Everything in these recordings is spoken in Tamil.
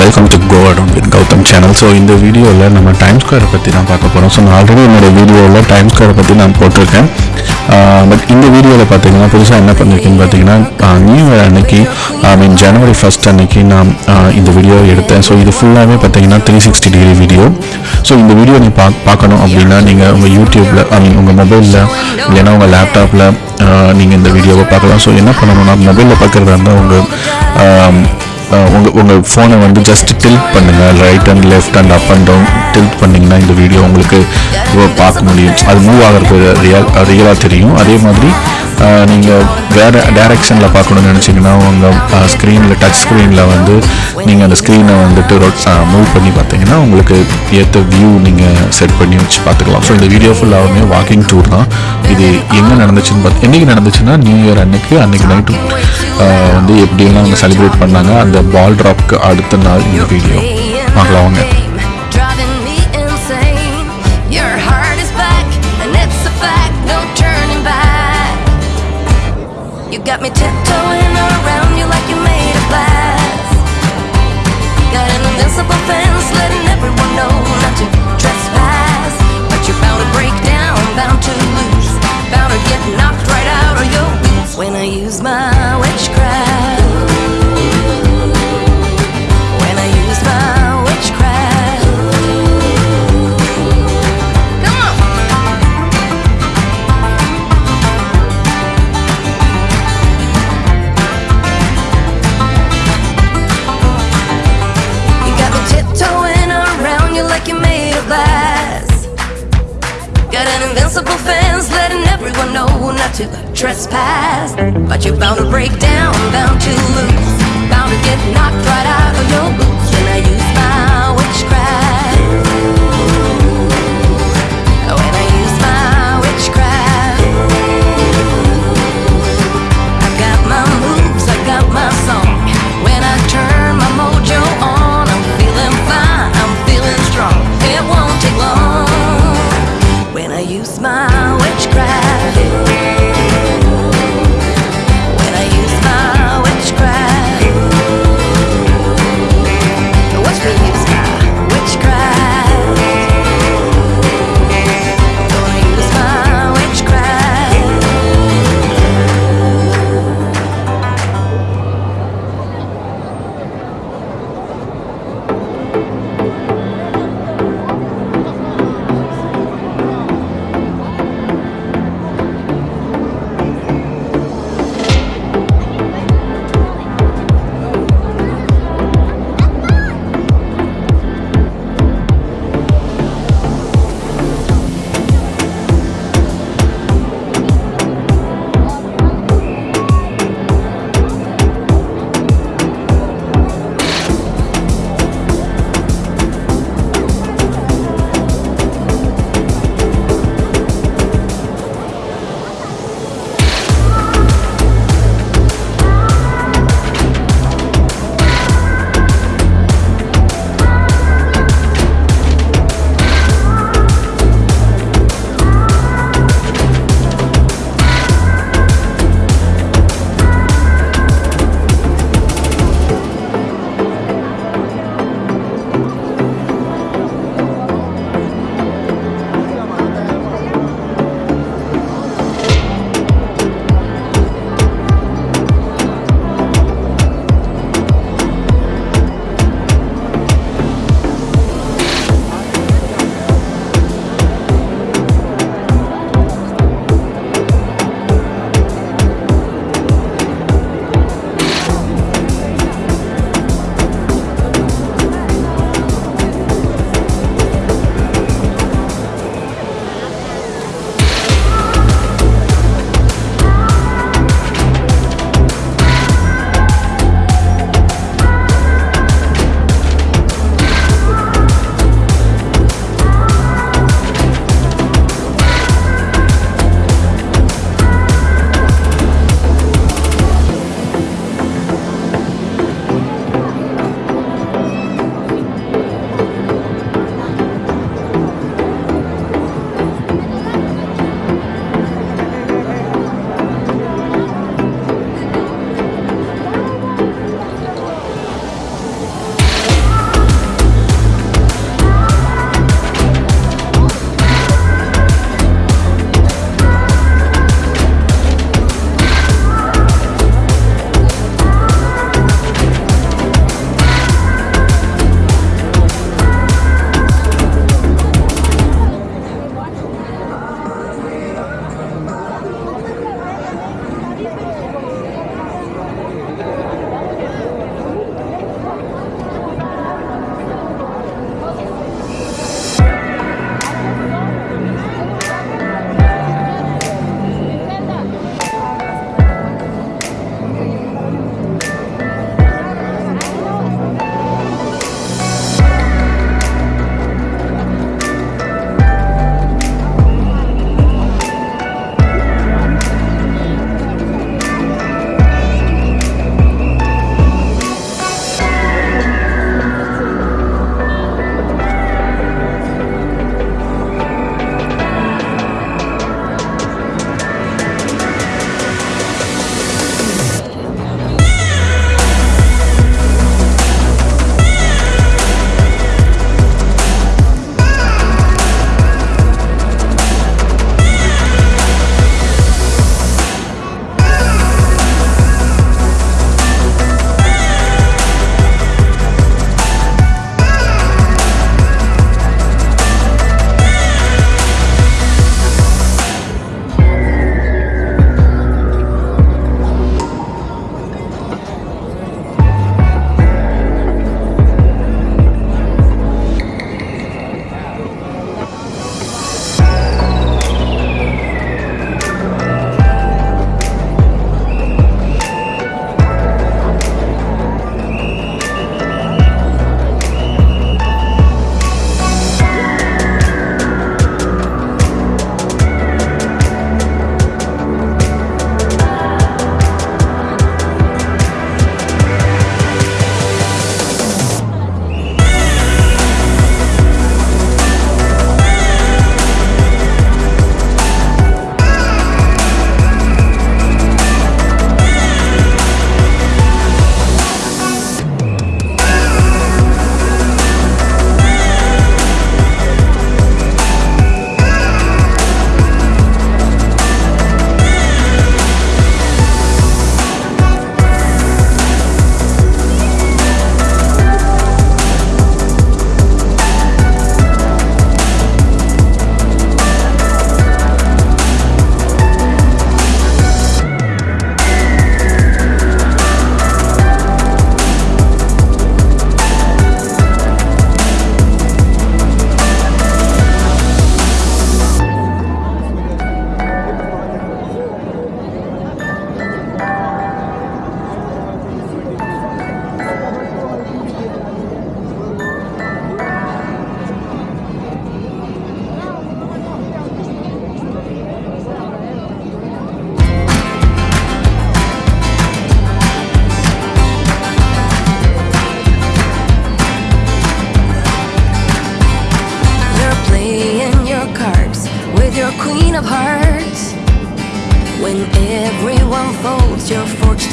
Welcome to go around with Gautam channel so இந்த வீடியோவில் நம்ம டைம் ஸ்கொயரை பற்றி தான் பார்க்க போகிறோம் ஸோ நான் ஆல்ரெடி என்னோட வீடியோவில் டைம் ஸ்கொயரை பற்றி நான் போட்டிருக்கேன். பட் இந்த வீடியோவில் பார்த்தீங்கன்னா புதுசாக என்ன பண்ணியிருக்கேன்னு பார்த்தீங்கன்னா நியூ இயர் அன்னைக்கு ஐ மீன் ஜனவரி ஃபஸ்ட் அன்னைக்கு நான் இந்த வீடியோவை எடுத்தேன். ஸோ இது ஃபுல்லாகவே பார்த்தீங்கன்னா three sixty degree video so இந்த வீடியோ நீ பா பார்க்கணும் அப்படின்னா நீங்கள் உங்கள் யூடியூப்பில் ஐ மீன் உங்கள் மொபைலில் இல்லைன்னா உங்கள் லேப்டாப்பில் நீங்கள் இந்த வீடியோவை பார்க்கலாம். ஸோ என்ன பண்ணணும்னா மொபைலில் பார்க்குறதா இருந்தால் உங்கள் உங்கள் உங்கள் ஃபோனை வந்து ஜஸ்ட் டில்ட் பண்ணுங்கள் right and left and up and down tilt பண்ணிங்கன்னா இந்த வீடியோ உங்களுக்கு பார்க்க முடியும். அது மூவ் ஆகிறது ரியல் ரியலாக தெரியும். அதே மாதிரி நீங்கள் வேறு டேரெக்ஷனில் பார்க்கணும்னு நினச்சிங்கன்னா உங்கள் ஸ்க்ரீனில் டச் ஸ்க்ரீனில் வந்து நீங்கள் அந்த ஸ்க்ரீனை வந்துட்டு மூவ் பண்ணி பார்த்தீங்கன்னா உங்களுக்கு ஏற்ற வியூ நீங்கள் செட் பண்ணி வச்சு பார்த்துக்கலாம். ஸோ இந்த வீடியோ ஃபுல்லாகவுமே வாக்கிங் டூர் தான். இது எங்கே நடந்துச்சுன்னு பார்த்து என்றைக்கு நடந்துச்சுன்னா நியூ இயர் அன்னைக்கு அன்னைக்கு நைட்டு வந்து எப்படியெல்லாம் அவங்க செலிப்ரேட் பண்ணாங்க அந்த பால் ட்ராப்க்கு அடுத்த நாள் இந்த வீடியோ பார்க்கலாம் வாங்க. Got me tiptoeing trespass. But you're bound to break down, bound to lose, bound to get knocked right out of your boots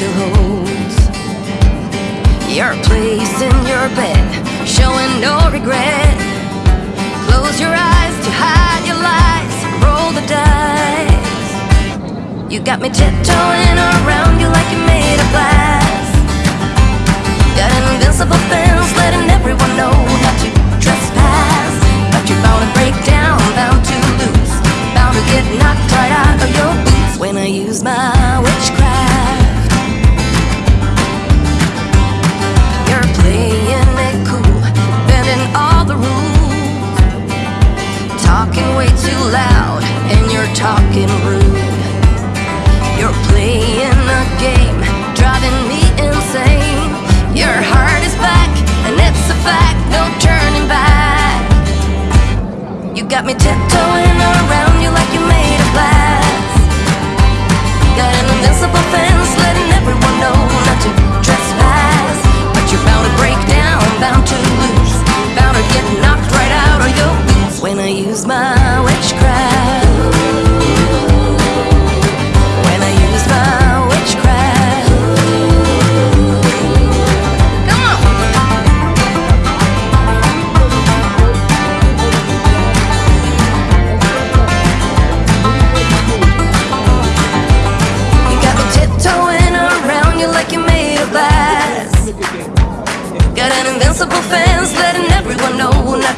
still holds your place in your bed, showing no regret. Close your eyes to hide your lies, roll the dice. You got me tiptoeing around you like you're made of glass. Got an invincible fence, letting everyone know not to trespass. But you're bound to break down, bound to lose, bound to get knocked right out of your boots when I use my got me tiptoeing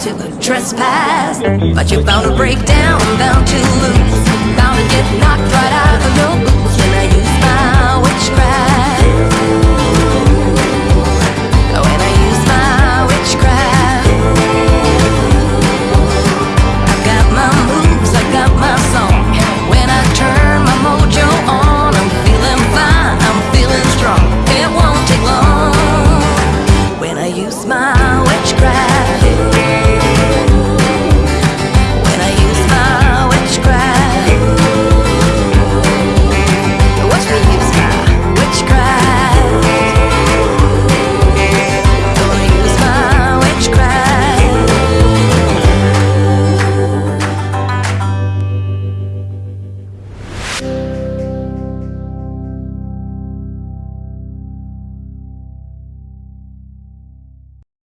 to trespass. But you're bound to break down, bound to lose. Bound to get knocked right out of your boots When I use my witchcraft.